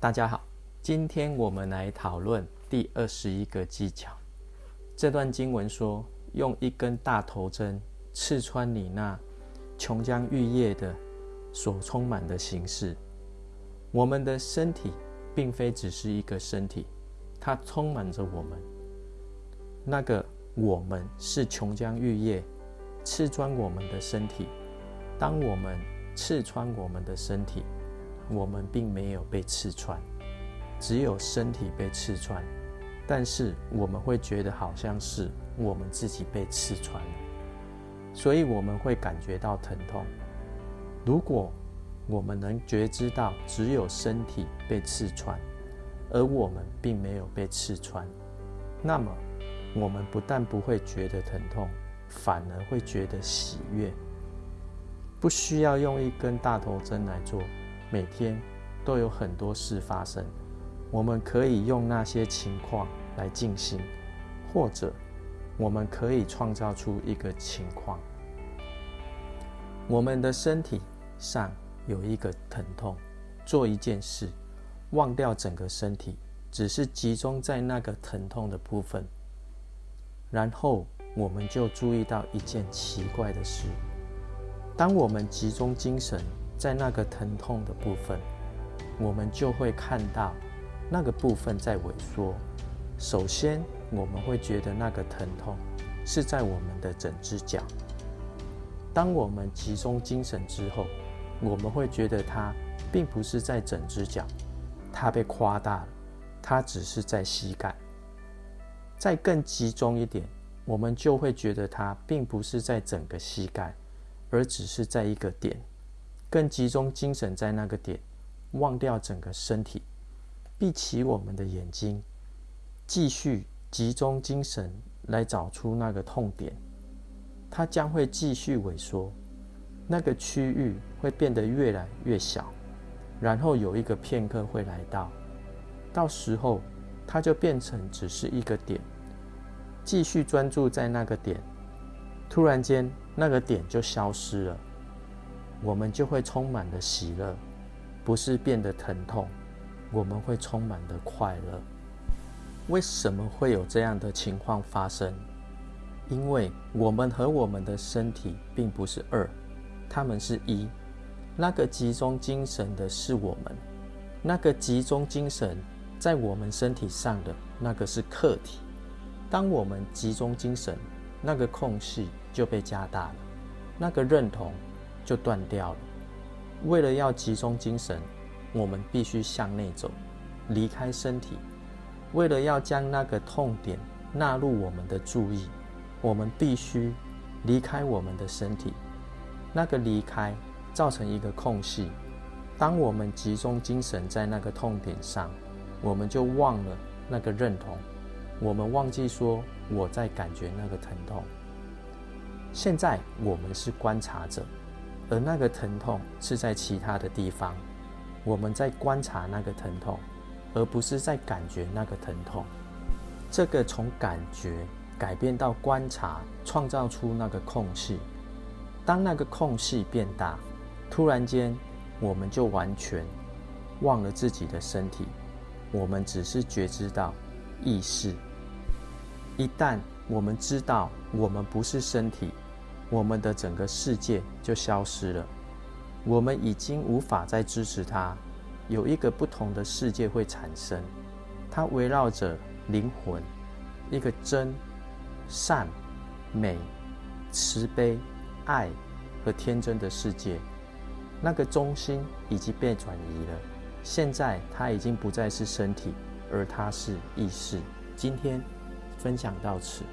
大家好，今天我们来讨论第二十一个技巧。这段经文说，用一根大头针刺穿你那琼浆玉液的所充满的形式。我们的身体并非只是一个身体，它充满着我们。那个我们是琼浆玉液刺穿我们的身体。当我们刺穿我们的身体。我们并没有被刺穿，只有身体被刺穿，但是我们会觉得好像是我们自己被刺穿，所以我们会感觉到疼痛。如果我们能觉知到只有身体被刺穿，而我们并没有被刺穿，那么我们不但不会觉得疼痛，反而会觉得喜悦。不需要用一根大头针来做。每天都有很多事发生，我们可以用那些情况来静心，或者我们可以创造出一个情况：我们的身体上有一个疼痛，做一件事，忘掉整个身体，只是集中在那个疼痛的部分，然后我们就注意到一件奇怪的事：当我们集中精神。在那个疼痛的部分，我们就会看到那个部分在萎缩。首先，我们会觉得那个疼痛是在我们的整只脚。当我们集中精神之后，我们会觉得它并不是在整只脚，它被夸大了，它只是在膝盖。再更集中一点，我们就会觉得它并不是在整个膝盖，而只是在一个点。更集中精神在那个点，忘掉整个身体，闭起我们的眼睛，继续集中精神来找出那个痛点。它将会继续萎缩，那个区域会变得越来越小，然后有一个片刻会来到，到时候它就变成只是一个点，继续专注在那个点，突然间那个点就消失了。我们就会充满了喜乐，不是变得疼痛，我们会充满的快乐。为什么会有这样的情况发生？因为我们和我们的身体并不是二，他们是一。那个集中精神的是我们，那个集中精神在我们身体上的那个是客体。当我们集中精神，那个空隙就被加大了，那个认同。就断掉了。为了要集中精神，我们必须向内走，离开身体。为了要将那个痛点纳入我们的注意，我们必须离开我们的身体。那个离开造成一个空隙。当我们集中精神在那个痛点上，我们就忘了那个认同，我们忘记说我在感觉那个疼痛。现在我们是观察者。而那个疼痛是在其他的地方，我们在观察那个疼痛，而不是在感觉那个疼痛。这个从感觉改变到观察，创造出那个空隙。当那个空隙变大，突然间，我们就完全忘了自己的身体，我们只是觉知到意识。一旦我们知道我们不是身体。我们的整个世界就消失了，我们已经无法再支持它。有一个不同的世界会产生，它围绕着灵魂，一个真、善、美、慈悲、爱和天真的世界。那个中心已经被转移了，现在它已经不再是身体，而它是意识。今天分享到此。